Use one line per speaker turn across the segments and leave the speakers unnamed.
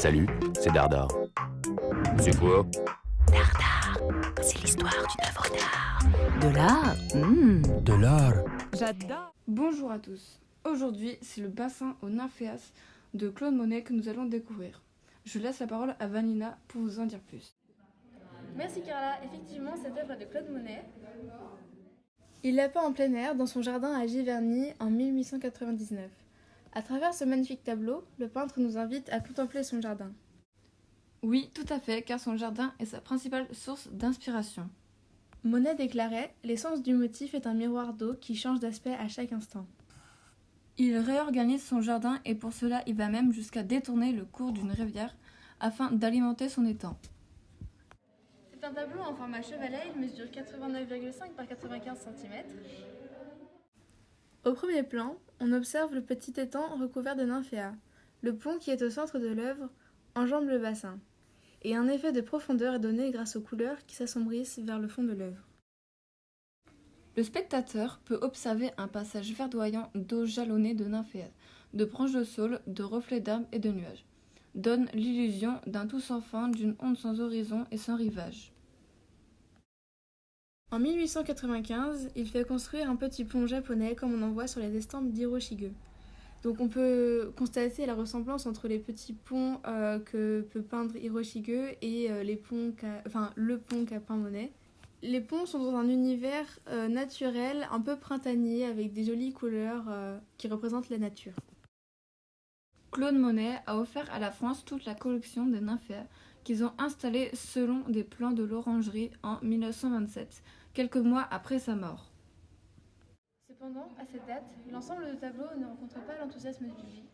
Salut, c'est Dardar. C'est quoi
Dardar, c'est l'histoire d'une œuvre d'art. De l'art mmh.
De l'art.
J'adore. Bonjour à tous. Aujourd'hui, c'est le bassin aux nymphéas de Claude Monet que nous allons découvrir. Je laisse la parole à Vanina pour vous en dire plus.
Merci Carla. Effectivement, cette œuvre est de Claude Monet.
Il l'a peint en plein air dans son jardin à Giverny en 1899. À travers ce magnifique tableau, le peintre nous invite à contempler son jardin.
Oui, tout à fait, car son jardin est sa principale source d'inspiration.
Monet déclarait L'essence du motif est un miroir d'eau qui change d'aspect à chaque instant.
Il réorganise son jardin et pour cela il va même jusqu'à détourner le cours d'une rivière afin d'alimenter son étang.
C'est un tableau en format chevalet, il mesure 89,5 par 95 cm.
Au premier plan, on observe le petit étang recouvert de nymphéas. Le pont qui est au centre de l'œuvre enjambe le bassin, et un effet de profondeur est donné grâce aux couleurs qui s'assombrissent vers le fond de l'œuvre.
Le spectateur peut observer un passage verdoyant d'eau jalonnée de nymphéas, de branches de saule, de reflets d'arbres et de nuages, donne l'illusion d'un tout sans fin, d'une onde sans horizon et sans rivage.
En 1895, il fait construire un petit pont japonais comme on en voit sur les estampes d'Hiroshige. Donc on peut constater la ressemblance entre les petits ponts euh, que peut peindre Hiroshige et euh, les ponts enfin, le pont qu'a peint Monet. Les ponts sont dans un univers euh, naturel un peu printanier avec des jolies couleurs qui représentent la nature.
Claude Monet a offert à la France toute la collection des nymphéas qu'ils ont installés selon des plans de l'orangerie en 1927 quelques mois après sa mort.
Cependant, à cette date, l'ensemble de tableaux ne rencontre pas l'enthousiasme du public.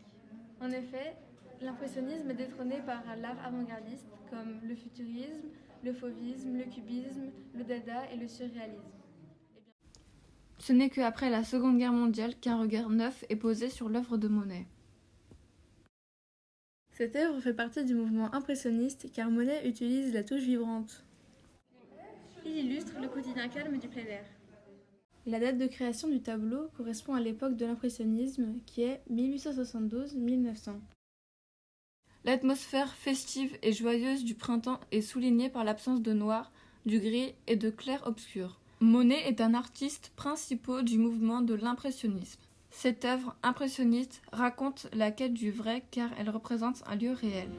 En effet, l'impressionnisme est détrôné par l'art avant-gardiste comme le futurisme, le fauvisme, le cubisme, le dada et le surréalisme.
Ce n'est qu'après la Seconde Guerre mondiale qu'un regard neuf est posé sur l'œuvre de Monet.
Cette œuvre fait partie du mouvement impressionniste car Monet utilise la touche vibrante.
Il illustre le quotidien calme du plein air.
La date de création du tableau correspond à l'époque de l'impressionnisme qui est 1872-1900.
L'atmosphère festive et joyeuse du printemps est soulignée par l'absence de noir, du gris et de clair-obscur. Monet est un artiste principal du mouvement de l'impressionnisme. Cette œuvre impressionniste raconte la quête du vrai car elle représente un lieu réel.